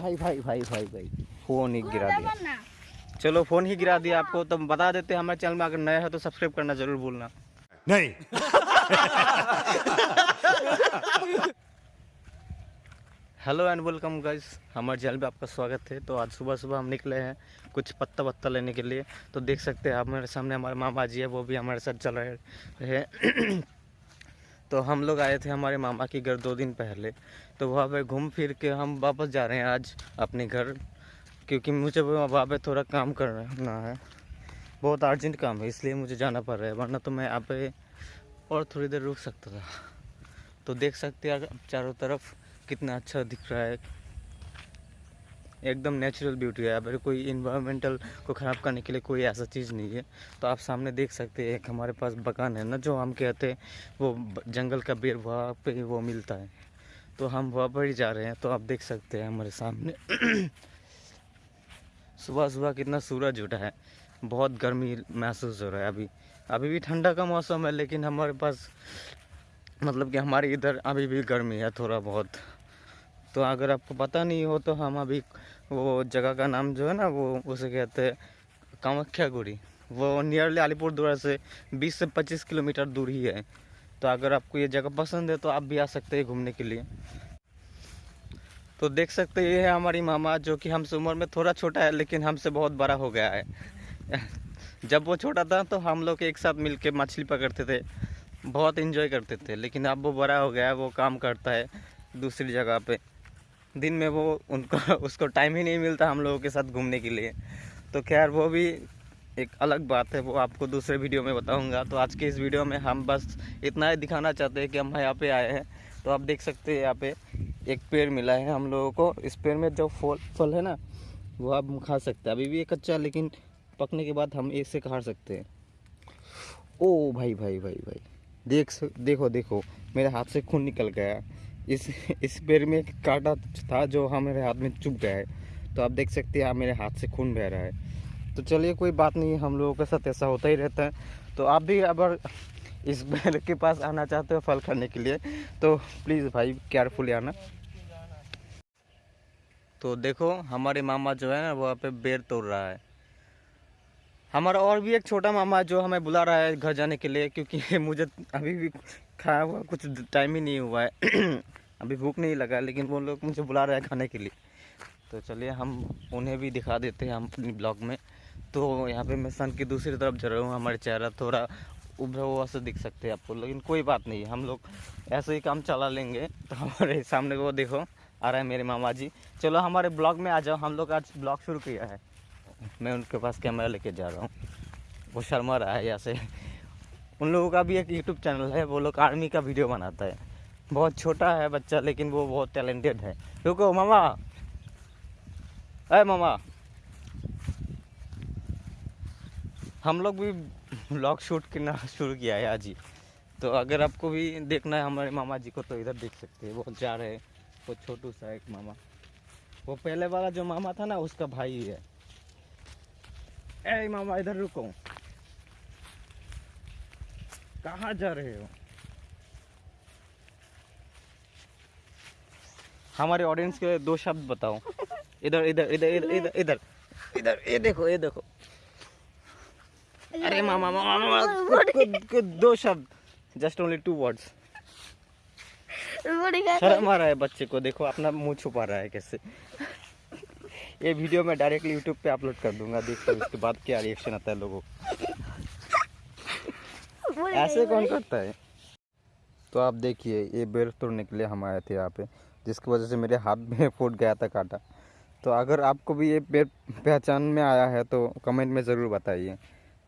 भाई भाई भाई भाई भाई। फ़ोन ही गिरा दिया। चलो फ़ोन ही गिरा दिया आपको। तो बता देते हमारे चैनल में अगर नया है तो सब्सक्राइब करना ज़रूर भूलना। नहीं। हेलो एंड वेलकम गाइस हमारे चैनल पे आपका स्वागत है। तो आज सुबह सुबह हम निकले हैं कुछ पत्ता वत्ता लेने के लिए। तो देख सकते हैं आप मेरे सामने हमारे मामा जी है वो भी हमारे साथ चल रहे हैं। तो हम लोग आए थे हमारे मामा के घर दो दिन पहले। तो वहाँ पे घूम फिर के हम वापस जा रहे हैं आज अपने घर, क्योंकि मुझे वहाँ पे थोड़ा काम करना है। बहुत अर्जेंट काम है, इसलिए मुझे जाना पड़ रहा है, वरना तो मैं यहाँ पे और थोड़ी देर रुक सकता था। तो देख सकते हैं चारों तरफ़ कितना अच्छा दिख रहा है। एकदम नेचुरल ब्यूटी है। अगर कोई इन्वायरमेंटल को ख़राब करने के लिए कोई ऐसा चीज़ नहीं है तो आप सामने देख सकते हैं, एक हमारे पास बगान है ना, जो हम कहते हैं, वो जंगल का बेर वहाँ पे वो मिलता है। तो हम वहाँ पर ही जा रहे हैं तो आप देख सकते हैं हमारे सामने। सुबह सुबह कितना सूरज उठा है। बहुत गर्मी महसूस हो रहा है अभी। अभी भी ठंडा का मौसम है, लेकिन हमारे पास मतलब कि हमारे इधर अभी भी गर्मी है थोड़ा बहुत। तो अगर आपको पता नहीं हो तो हम अभी वो जगह का नाम जो है ना, वो उसे कहते हैं कामाख्या गुड़ी वो नियरली अलीपुरद्वार से 20 से 25 किलोमीटर दूर ही है। तो अगर आपको ये जगह पसंद है तो आप भी आ सकते हैं घूमने के लिए। तो देख सकते ये है हमारी मामा जो कि हमसे उम्र में थोड़ा छोटा है, लेकिन हमसे बहुत बड़ा हो गया है। जब वो छोटा था तो हम लोग एक साथ मिलके मछली पकड़ते थे। बहुत इन्जॉय करते थे, लेकिन अब वो बड़ा हो गया है, वो काम करता है दूसरी जगह पे। दिन में वो उनको, उसको टाइम ही नहीं मिलता हम लोगों के साथ घूमने के लिए। तो खैर, वो भी एक अलग बात है, वो आपको दूसरे वीडियो में बताऊँगा। तो आज के इस वीडियो में हम बस इतना ही दिखाना चाहते हैं कि हम यहाँ पे आए हैं। तो आप देख सकते हैं यहाँ पे एक पेड़ मिला है हम लोगों को। इस पेड़ में जो फल फल है ना, वो आप खा सकते हैं। अभी भी ये कच्चा, लेकिन पकने के बाद हम इसे खा सकते हैं। ओ भाई भाई भाई भाई, देख देखो देखो, मेरे हाथ से खून निकल गया। इस इस पेड़ में एक कांटा था जो हमारे हाथ में चुभ गया है। तो आप देख सकते हैं, आप मेरे हाथ से खून बह रहा है। तो चलिए, कोई बात नहीं, हम लोगों के साथ ऐसा होता ही रहता है। तो आप भी अगर इस पेड़ के पास आना चाहते हो फल खाने के लिए तो प्लीज़ भाई केयरफुली आना। तो देखो, हमारे मामा जो है ना, वहाँ पे बेर तोड़ रहा है। हमारा और भी एक छोटा मामा है जो हमें बुला रहा है घर जाने के लिए, क्योंकि मुझे अभी भी खाया हुआ, कुछ टाइम ही नहीं हुआ है। अभी भूख नहीं लगा, लेकिन वो लोग मुझे बुला रहे हैं खाने के लिए। तो चलिए, हम उन्हें भी दिखा देते हैं हम अपनी ब्लॉग में। तो यहाँ पे मैं सन की दूसरी तरफ़ जा रहा हूँ, हमारे चेहरा थोड़ा उभरा हुआ से दिख सकते हैं आपको लेकिन कोई बात नहीं, हम लोग ऐसे ही काम चला लेंगे। तो हमारे सामने वो देखो, आ रहा है मेरे मामा जी चलो, हमारे ब्लॉग में आ जाओ, हम लोग आज ब्लॉग शुरू किया है। मैं उनके पास कैमरा लेके जा रहा हूँ। वो शर्मा रहा है यहाँ से। उन लोगों का भी एक यूट्यूब चैनल है, वो लोग आर्मी का वीडियो बनाता है। बहुत छोटा है बच्चा, लेकिन वो बहुत टैलेंटेड है। रुको, मामा। अरे, मामा। हम लोग भी ब्लॉग शूट करना शुरू किया है आज ही। तो अगर आपको भी देखना है, हमारे मामा जी को तो इधर देख सकते हैं। वो जा रहे हैं वो छोटू सा एक मामा। वो पहले वाला जो मामा था ना, उसका भाई है। ए, मामा, इधर रुको। कहाँ जा रहे हो? हमारे ऑडियंस के लिए दो शब्द बताओ। इधर इधर इधर इधर इधर इधर। इधर ये देखो ये देखो। अरे मामा मामा मामा दो शब्द। जस्ट ओनली टू वर्ड्स शर्म आ रहा है बच्चे को देखो अपना मुँह छुपा रहा है कैसे। ये वीडियो मैं डायरेक्टली यूट्यूब पे अपलोड कर दूँगा देखो उसके बाद क्या रिएक्शन आता है लोगों को। ऐसे कौन करता है? तो आप देखिए ये बेर तोड़ने के लिए हम आए थे यहाँ पे जिसकी वजह से मेरे हाथ में फूट गया था कांटा। तो अगर आपको भी ये पेड़ पहचान में आया है तो कमेंट में ज़रूर बताइए।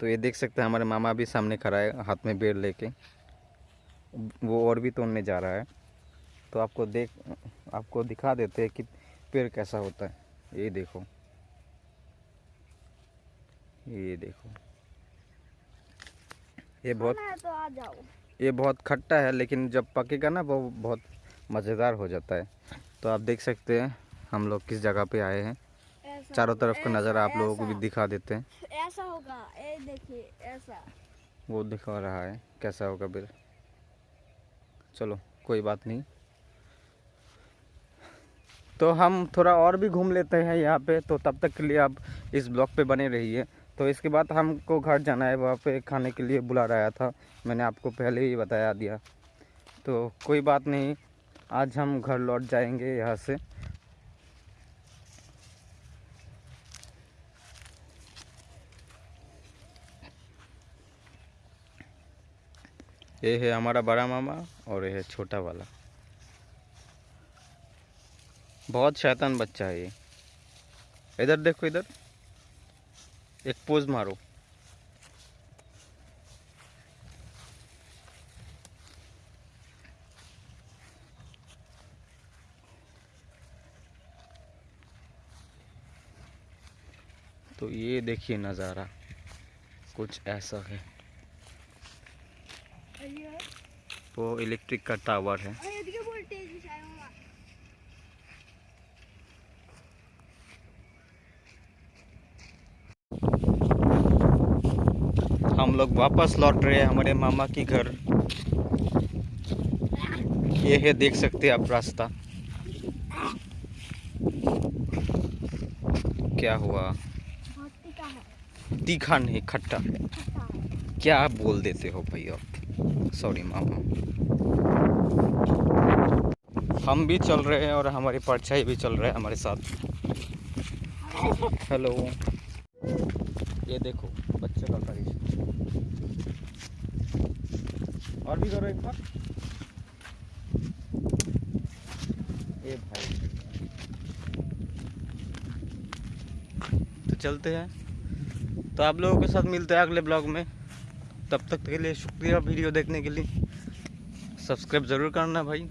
तो ये देख सकते हैं हमारे मामा भी सामने खड़ा है हाथ में बेर लेके। वो और भी तोड़ने जा रहा है। तो आपको देख आपको दिखा देते हैं कि पेड़ कैसा होता है। ये देखो। ये देखो। ये बहुत तो आ जाओ। ये बहुत खट्टा है लेकिन जब पकेगा ना वो बहुत मज़ेदार हो जाता है। तो आप देख सकते हैं हम लोग किस जगह पे आए हैं। चारों तरफ़ का नज़ारा आप लोगों को भी दिखा देते हैं। ऐसा होगा ये देखिए ऐसा। वो दिखा रहा है कैसा होगा फिर चलो कोई बात नहीं। तो हम थोड़ा और भी घूम लेते हैं यहाँ पे। तो तब तक के लिए आप इस ब्लॉग पे बने रहिए। तो इसके बाद हमको घर जाना है, वहाँ पे खाने के लिए बुला रहा था। मैंने आपको पहले ही बताया दिया। तो कोई बात नहीं, आज हम घर लौट जाएँगे यहाँ से। ये है हमारा बड़ा मामा और ये है छोटा वाला। बहुत शैतान बच्चा है ये। इधर देखो, इधर। एक पोज मारो. तो ये देखिए नज़ारा कुछ ऐसा है। वो इलेक्ट्रिक का टावर है अरे इसके वोल्टेज भी शायद होगा हम लोग वापस लौट रहे हैं हमारे मामा की घर। ये है, देख सकते हैं आप रास्ता। क्या हुआ? तीखा नहीं, खट्टा। खट्टा क्या आप बोल देते हो भाई आप? सॉरी मामा। हम भी चल रहे हैं और हमारी परछाई भी चल रहा है हमारे साथ। हेलो ये देखो। बच्चे का करिश्मा और भी करो एक बार। ए भाई। तो चलते हैं। तो आप लोगों के साथ मिलते हैं अगले ब्लॉग में। तब तक के लिए शुक्रिया वीडियो देखने के लिए। सब्सक्राइब ज़रूर करना भाई।